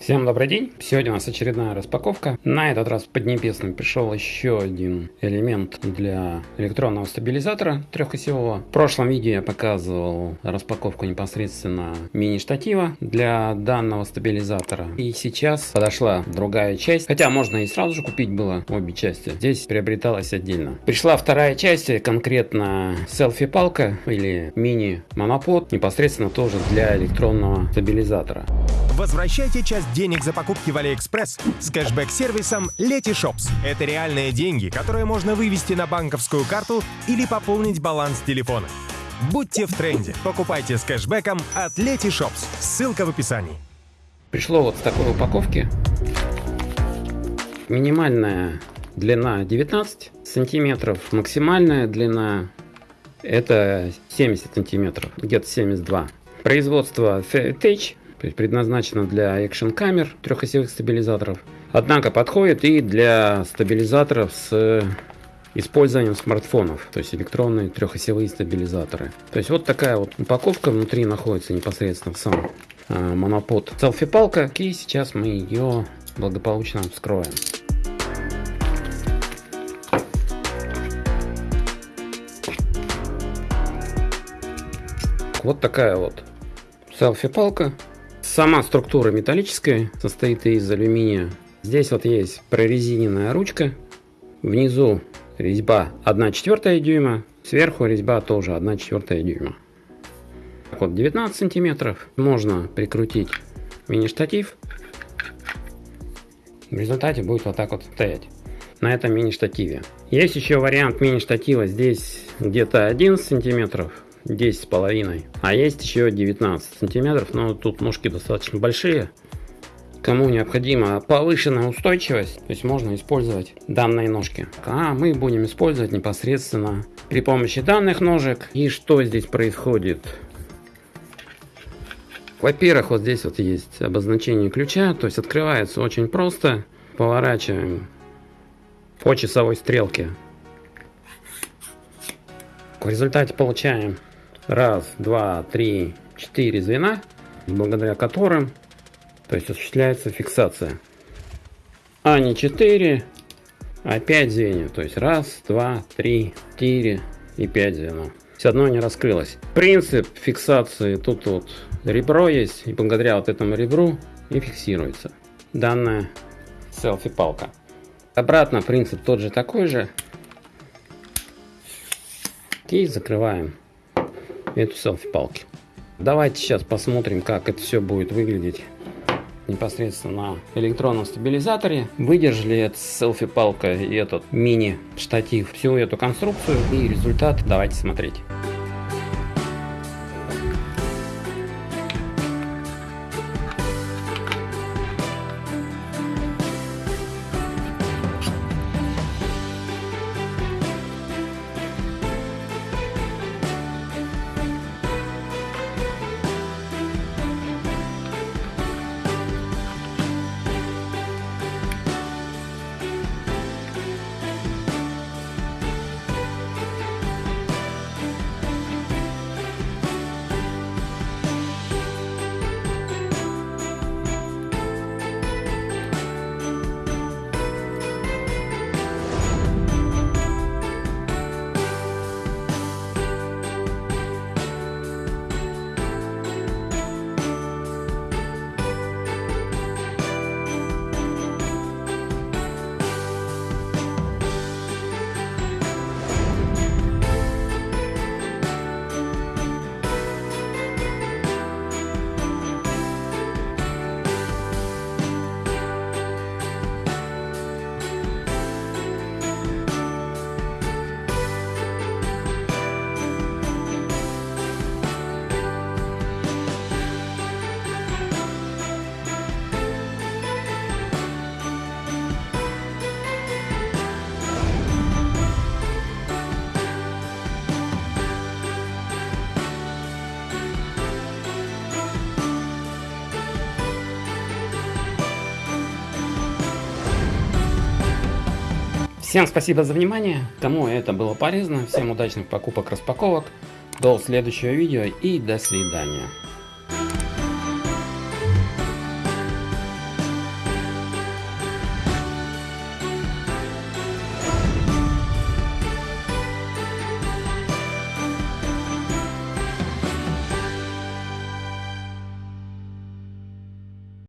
Всем добрый день! Сегодня у нас очередная распаковка. На этот раз в Поднебесном пришел еще один элемент для электронного стабилизатора трехосевого. В прошлом видео я показывал распаковку непосредственно мини-штатива для данного стабилизатора. И сейчас подошла другая часть. Хотя можно и сразу же купить было обе части. Здесь приобреталась отдельно. Пришла вторая часть, конкретно селфи-палка или мини-монопод, непосредственно тоже для электронного стабилизатора. Возвращайте часть денег за покупки в Алиэкспресс с кэшбэк-сервисом Letyshops. Это реальные деньги, которые можно вывести на банковскую карту или пополнить баланс телефона. Будьте в тренде. Покупайте с кэшбэком от Letyshops. Ссылка в описании. Пришло вот с такой упаковки. Минимальная длина 19 сантиметров, максимальная длина это 70 сантиметров, где-то 72. Производство есть предназначена для экшен камер трехосевых стабилизаторов. Однако подходит и для стабилизаторов с использованием смартфонов, то есть электронные трехосевые стабилизаторы. То есть вот такая вот упаковка, внутри находится непосредственно сам э, монопод селфи-палка, и сейчас мы ее благополучно вскроем. Вот такая вот селфи-палка Сама структура металлическая, состоит из алюминия. Здесь вот есть прорезиненная ручка. Внизу резьба 1 четвертая дюйма. Сверху резьба тоже 1 четвертая дюйма. Вот 19 сантиметров. Можно прикрутить мини-штатив. В результате будет вот так вот стоять на этом мини-штативе. Есть еще вариант мини-штатива здесь где-то 11 сантиметров 10 с половиной. А есть еще 19 сантиметров, но тут ножки достаточно большие. Кому необходима повышенная устойчивость, то есть можно использовать данные ножки. А мы будем использовать непосредственно при помощи данных ножек. И что здесь происходит? Во-первых, вот здесь вот есть обозначение ключа, то есть открывается очень просто. Поворачиваем по часовой стрелке. В результате получаем раз, два, три, четыре звена, благодаря которым то есть осуществляется фиксация. А не 4, а 5 звеньев. То есть раз, два, три, четыре и 5 звеньев. Все одно не раскрылось. Принцип фиксации тут вот ребро есть. И благодаря вот этому ребру и фиксируется данная селфи-палка. Обратно принцип тот же такой же. И закрываем эту селфи-палки. Давайте сейчас посмотрим, как это все будет выглядеть непосредственно на электронном стабилизаторе. Выдержали эта селфи-палка и этот мини-штатив всю эту конструкцию и результат давайте смотреть. Всем спасибо за внимание. Кому это было полезно, всем удачных покупок, распаковок. До следующего видео и до свидания.